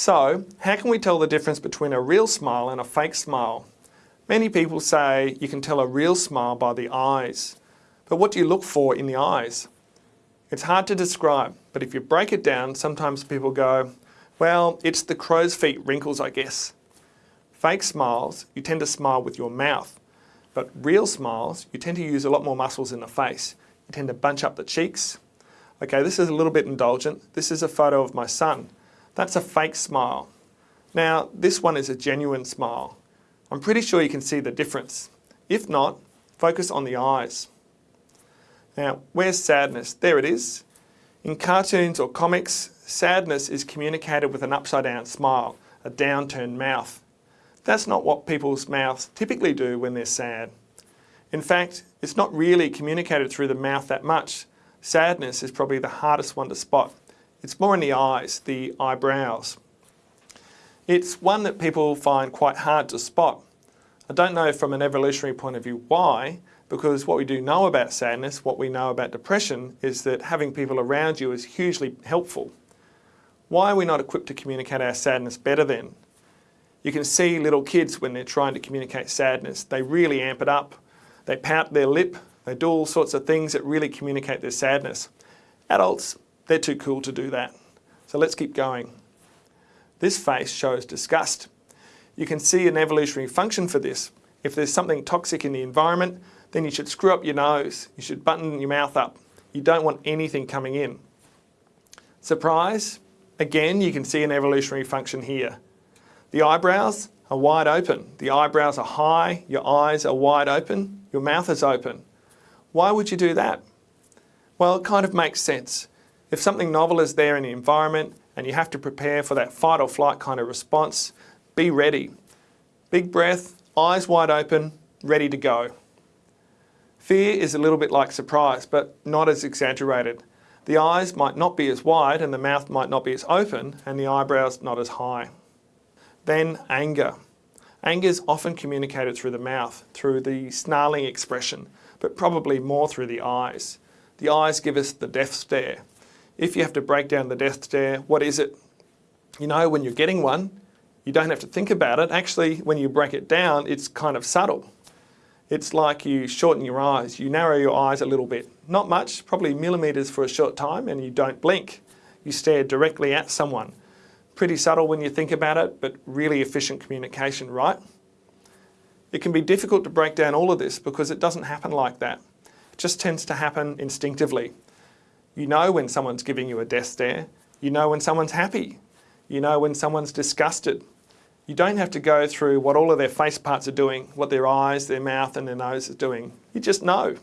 So, how can we tell the difference between a real smile and a fake smile? Many people say you can tell a real smile by the eyes. But what do you look for in the eyes? It's hard to describe, but if you break it down, sometimes people go, well, it's the crow's feet wrinkles, I guess. Fake smiles, you tend to smile with your mouth. But real smiles, you tend to use a lot more muscles in the face. You tend to bunch up the cheeks. Okay, this is a little bit indulgent. This is a photo of my son. That's a fake smile. Now, this one is a genuine smile. I'm pretty sure you can see the difference. If not, focus on the eyes. Now, where's sadness? There it is. In cartoons or comics, sadness is communicated with an upside down smile, a downturned mouth. That's not what people's mouths typically do when they're sad. In fact, it's not really communicated through the mouth that much. Sadness is probably the hardest one to spot. It's more in the eyes, the eyebrows. It's one that people find quite hard to spot. I don't know from an evolutionary point of view why, because what we do know about sadness, what we know about depression, is that having people around you is hugely helpful. Why are we not equipped to communicate our sadness better then? You can see little kids when they're trying to communicate sadness, they really amp it up. They pout their lip, they do all sorts of things that really communicate their sadness. Adults, they're too cool to do that. So let's keep going. This face shows disgust. You can see an evolutionary function for this. If there's something toxic in the environment, then you should screw up your nose. You should button your mouth up. You don't want anything coming in. Surprise? Again, you can see an evolutionary function here. The eyebrows are wide open. The eyebrows are high, your eyes are wide open, your mouth is open. Why would you do that? Well, it kind of makes sense. If something novel is there in the environment and you have to prepare for that fight or flight kind of response, be ready. Big breath, eyes wide open, ready to go. Fear is a little bit like surprise, but not as exaggerated. The eyes might not be as wide and the mouth might not be as open and the eyebrows not as high. Then anger. Anger is often communicated through the mouth, through the snarling expression, but probably more through the eyes. The eyes give us the death stare. If you have to break down the death stare, what is it? You know when you're getting one, you don't have to think about it. Actually, when you break it down, it's kind of subtle. It's like you shorten your eyes, you narrow your eyes a little bit. Not much, probably millimetres for a short time, and you don't blink. You stare directly at someone. Pretty subtle when you think about it, but really efficient communication, right? It can be difficult to break down all of this because it doesn't happen like that. It just tends to happen instinctively. You know when someone's giving you a death stare. You know when someone's happy. You know when someone's disgusted. You don't have to go through what all of their face parts are doing, what their eyes, their mouth and their nose is doing. You just know.